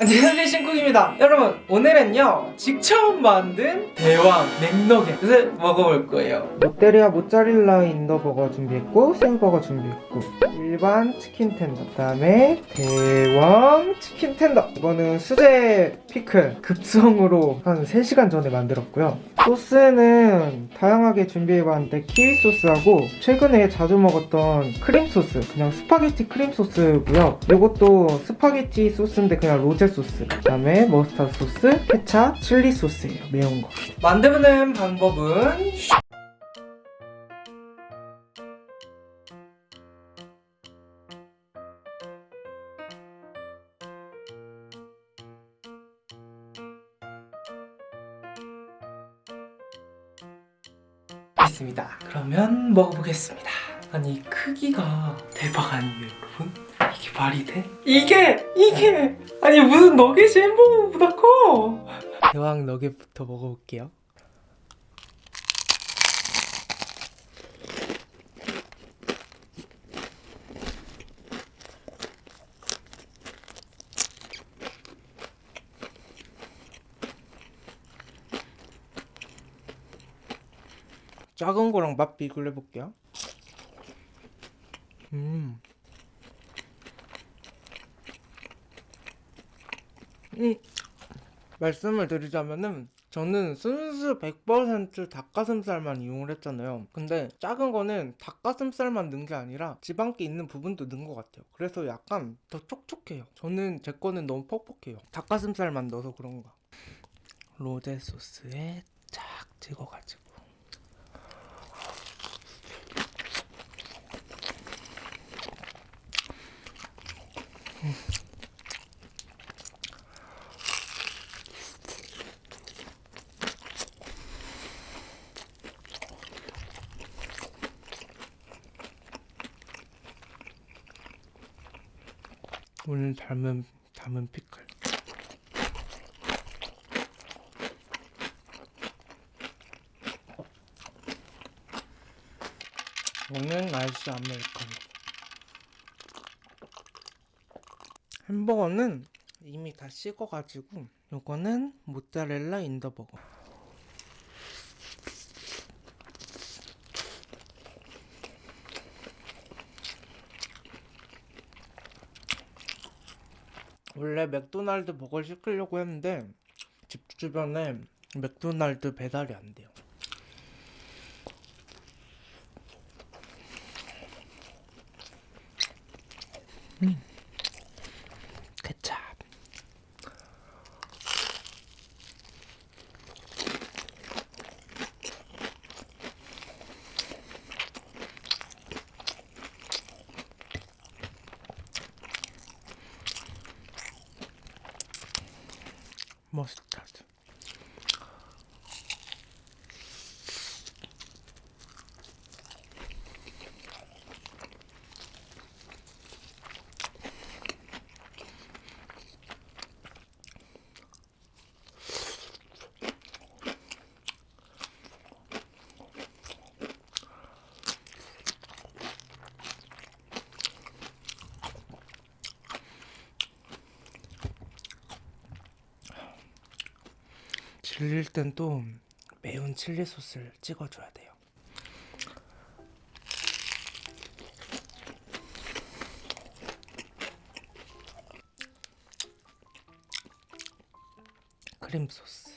안녕하세요 신쿡입니다. 여러분 오늘은요 직접 만든 대왕 McNugget을 먹어볼 거예요. 롯데리아 모짜렐라 in the 버거 준비했고 새우버거 준비했고 일반 치킨 tender 그다음에 대왕 치킨 tender. 이거는 수제 피클 급성으로 한 3시간 전에 만들었고요 소스는 다양하게 준비해봤는데 키위 소스하고 최근에 자주 먹었던 크림 소스 그냥 스파게티 크림 소스고요. 이것도 스파게티 소스인데 그냥 로제 소스 그 다음에 머스타드 소스, 케찹, 칠리 소스예요 매운 거. 만드는 방법은 있습니다 그러면 먹어보겠습니다 아니 크기가 대박 아니에요 여러분? 이게 말이 돼? 이게! 이게! 아니 무슨 너겟이 햄버거보다 커! 대왕 너겟부터 먹어볼게요 작은 거랑 맛 비교를 해볼게요. 음. 음. 말씀을 드리자면은 저는 순수 100% 닭가슴살만 이용을 했잖아요. 근데 작은 거는 닭가슴살만 넣은 게 아니라 지방기 있는 부분도 넣은 것 같아요. 그래서 약간 더 촉촉해요. 저는 제 거는 너무 퍽퍽해요. 닭가슴살만 넣어서 그런가 로제 소스에 쫙 찍어가지고 오늘 닮은 담은 피클. 오늘 날씨 아메리카노. 햄버거는 이미 다 식어가지고 요거는 모짜렐라 인더버거 원래 맥도날드 버거 시키려고 했는데 집 주변에 맥도날드 배달이 안 돼요. 음. 케찹. 머스타드. 질릴 땐 또 매운 칠리 소스를 찍어줘야 돼요. 크림 소스.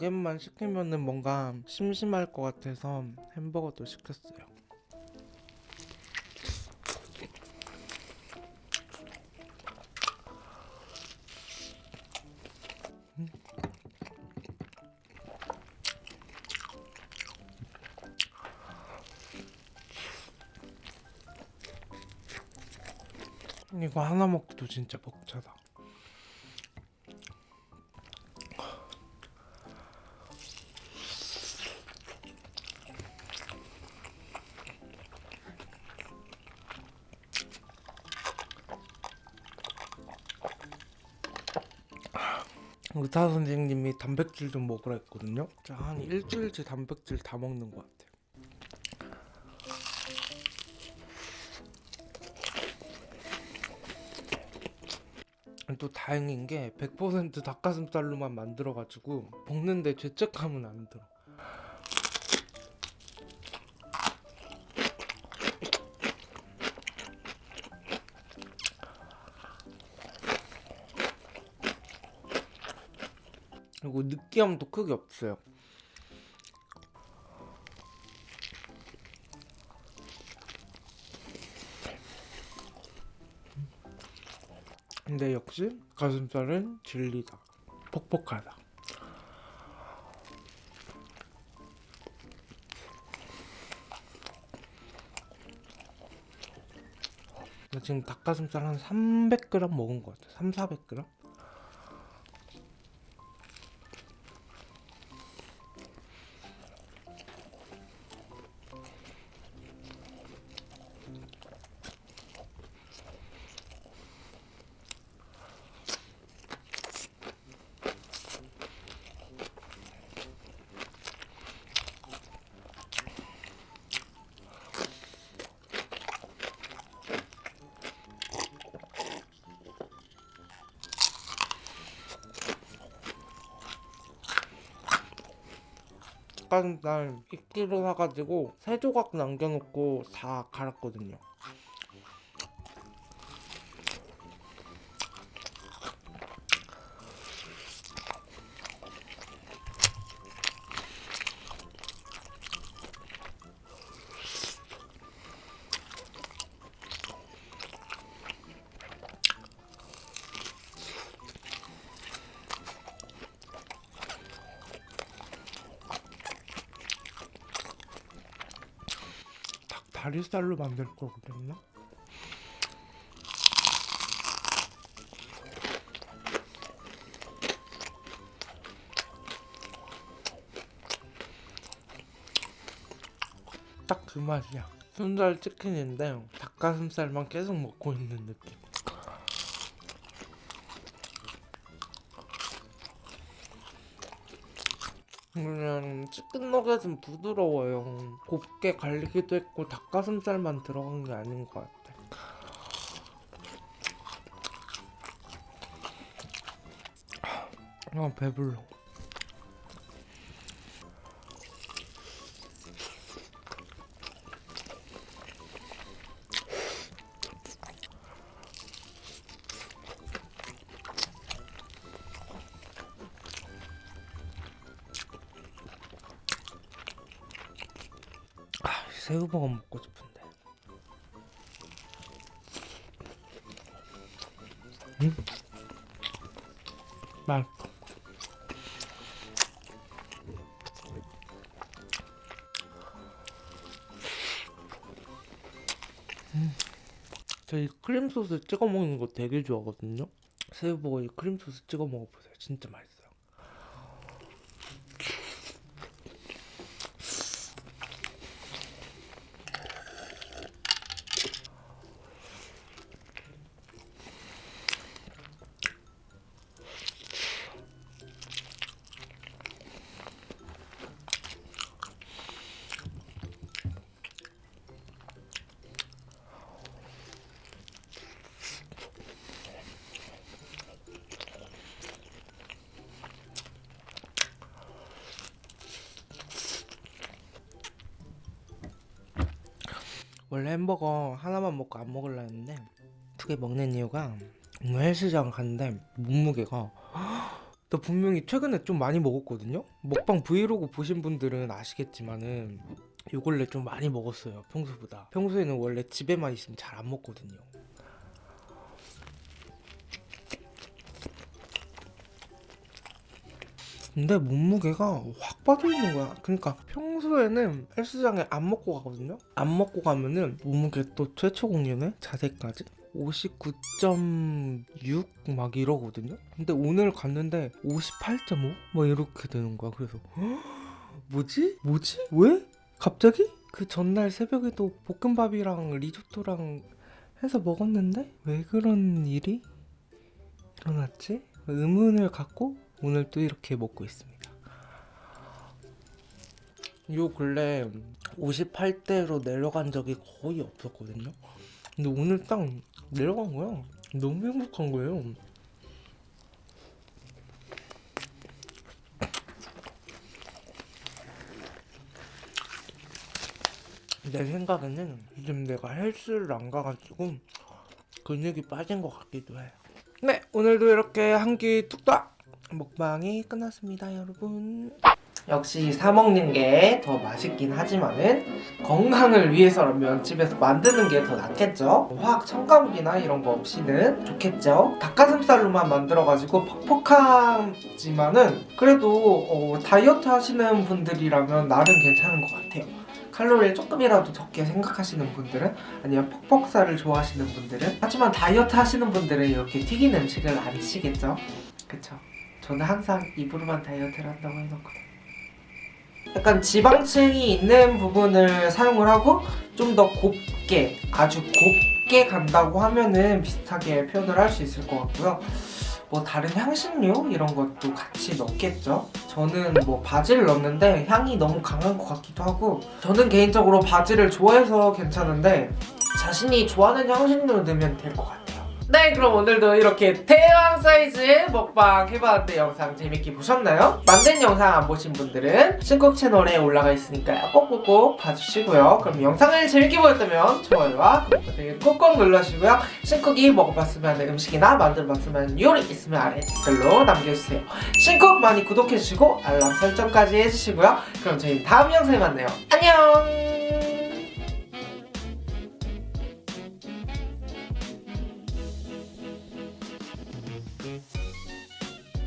조개만 시키면은 뭔가 심심할 것 같아서 햄버거도 시켰어요. 음. 이거 하나 먹기도 진짜 벅차다. 의사 선생님이 단백질 좀 먹으라 했거든요. 자, 한 일주일째 단백질 다 먹는 것 같아요. 또 다행인 게 100% 닭가슴살로만 만들어가지고 먹는데 죄책감은 안 들어. 그리고 느끼함도 크게 없어요. 근데 역시 가슴살은 진리다. 퍽퍽하다. 나 지금 닭가슴살 한 300g 먹은 것 같아. 3, 400g? 닭가슴살 1kg 사가지고 세 조각 남겨놓고 다 갈았거든요. 닭 다리살로 만들 거거든요. 딱 그 맛이야. 순살 치킨인데 닭가슴살만 계속 먹고 있는 느낌. 그냥 너겟은 부드러워요. 곱게 갈리기도 했고 닭가슴살만 들어간 게 아닌 것 같아. 아 배불러. 새우버거 먹고 싶은데. 음? 맛있어. 음. 저이 크림 소스 찍어 먹는 거 되게 좋아하거든요. 새우버거에 크림 소스 찍어 먹어보세요. 진짜 맛있어요. 원래 햄버거 하나만 먹고 안 먹으려 했는데 두 개 먹는 이유가 오늘 헬스장 갔는데 몸무게가 나 분명히 최근에 좀 많이 먹었거든요? 먹방 브이로그 보신 분들은 아시겠지만은 요 근래 좀 많이 먹었어요 평소보다. 평소에는 원래 집에만 있으면 잘 안 먹거든요 근데 몸무게가 확 빠져있는 거야 그러니까 평소에는 헬스장에 안 먹고 가거든요 안 먹고 가면은 몸무게 또 최초 공연에 자세까지 59.6 막 이러거든요. 근데 오늘 갔는데 58.5? 막 이렇게 되는 거야. 그래서 헉, 뭐지? 뭐지? 왜? 갑자기? 그 전날 새벽에도 볶음밥이랑 리조또랑 해서 먹었는데 왜 그런 일이 일어났지? 의문을 갖고 오늘 또 이렇게 먹고 있습니다. 요 근래 58대로 내려간 적이 거의 없었거든요. 근데 오늘 딱 내려간 거야. 너무 행복한 거예요. 내 생각에는 요즘 내가 헬스를 안 가가지고 근육이 빠진 것 같기도 해요. 네, 오늘도 이렇게 한 끼 뚝딱 먹방이 끝났습니다, 여러분. 역시 사 먹는 게 더 맛있긴 하지만은 건강을 위해서라면 집에서 만드는 게 더 낫겠죠. 화학 첨가물이나 이런 거 없이는 좋겠죠. 닭가슴살로만 만들어가지고 퍽퍽하지만은 그래도 어, 다이어트 하시는 분들이라면 나름 괜찮은 것 같아요. 칼로리를 조금이라도 적게 생각하시는 분들은 아니면 퍽퍽살을 좋아하시는 분들은 하지만 다이어트 하시는 분들은 이렇게 튀긴 음식을 안 드시겠죠? 그쵸? 저는 항상 입으로만 다이어트를 한다고 해놓거든요. 약간 지방층이 있는 부분을 사용을 하고 좀 더 곱게 아주 곱게 간다고 하면은 비슷하게 표현을 할 수 있을 것 같고요. 뭐 다른 향신료 이런 것도 같이 넣겠죠? 저는 뭐 바지를 넣는데 향이 너무 강한 것 같기도 하고 저는 개인적으로 바지를 좋아해서 괜찮은데 자신이 좋아하는 향신료 넣으면 될 것 같아요 네 그럼 오늘도 이렇게 대왕 사이즈의 먹방 해봤는데 영상 재밌게 보셨나요? 만든 영상 안 보신 분들은 신곡 채널에 올라가 있으니까요. 꼭꼭꼭 봐주시고요. 그럼 영상을 재밌게 보셨다면 좋아요와 구독 버튼 꼭꼭 눌러주시고요. 신쿡이 먹어봤으면 하는 음식이나 만들어봤으면 요리 있으면 아래 댓글로 남겨주세요. 신쿡 많이 구독해주시고 알람 설정까지 해주시고요. 그럼 저희 다음 영상에 만나요. 안녕